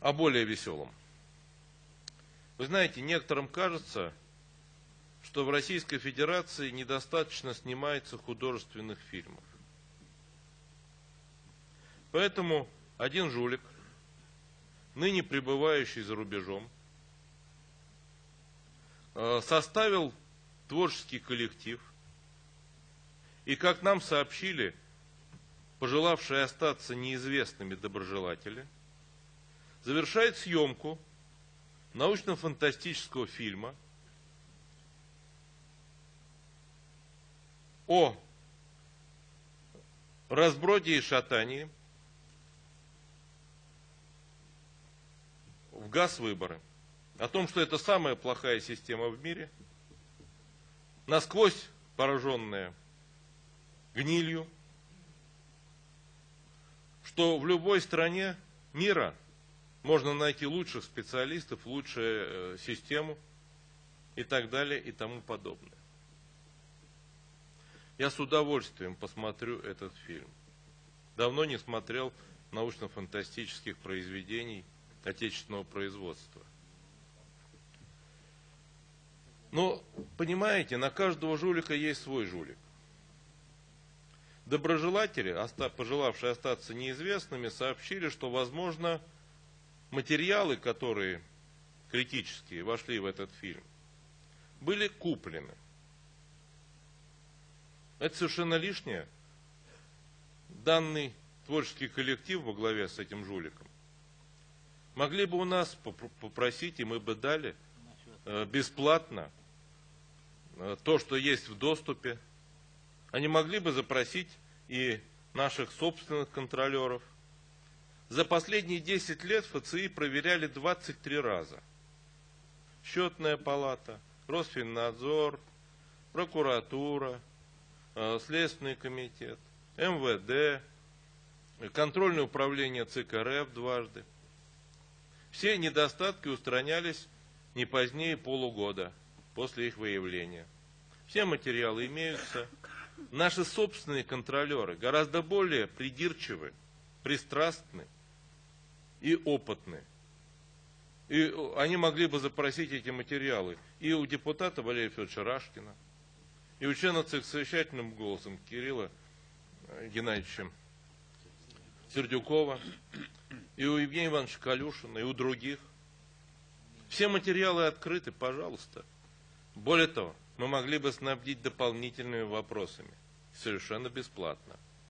о более веселом. Вы знаете, некоторым кажется, что в Российской Федерации недостаточно снимается художественных фильмов. Поэтому один жулик, ныне пребывающий за рубежом, э, составил творческий коллектив, и, как нам сообщили, пожелавшие остаться неизвестными доброжелатели, завершает съемку научно-фантастического фильма о разброде и шатании в газ-выборы. О том, что это самая плохая система в мире, насквозь пораженная гнилью, что в любой стране мира можно найти лучших специалистов, лучшую э, систему и так далее и тому подобное. Я с удовольствием посмотрю этот фильм. Давно не смотрел научно-фантастических произведений отечественного производства. Но, понимаете, на каждого жулика есть свой жулик. Доброжелатели, пожелавшие остаться неизвестными, сообщили, что, возможно, материалы, которые критические вошли в этот фильм, были куплены. Это совершенно лишнее. Данный творческий коллектив во главе с этим жуликом могли бы у нас попросить, и мы бы дали э, бесплатно э, то, что есть в доступе. Они могли бы запросить и наших собственных контролеров. За последние 10 лет ФЦИ проверяли 23 раза. Счетная палата, Росфиннадзор, прокуратура, э, Следственный комитет, МВД, контрольное управление ЦК РФ дважды. Все недостатки устранялись не позднее полугода после их выявления. Все материалы имеются. Наши собственные контролеры гораздо более придирчивы, пристрастны и опытны. И они могли бы запросить эти материалы и у депутата Валерия Федоровича Рашкина, и у члена ЦИК совещательным голосом Кирилла Геннадьевича Сердюкова, и у Евгения Ивановича Калюшина, и у других. Все материалы открыты, пожалуйста. Более того, мы могли бы снабдить дополнительными вопросами. Совершенно бесплатно.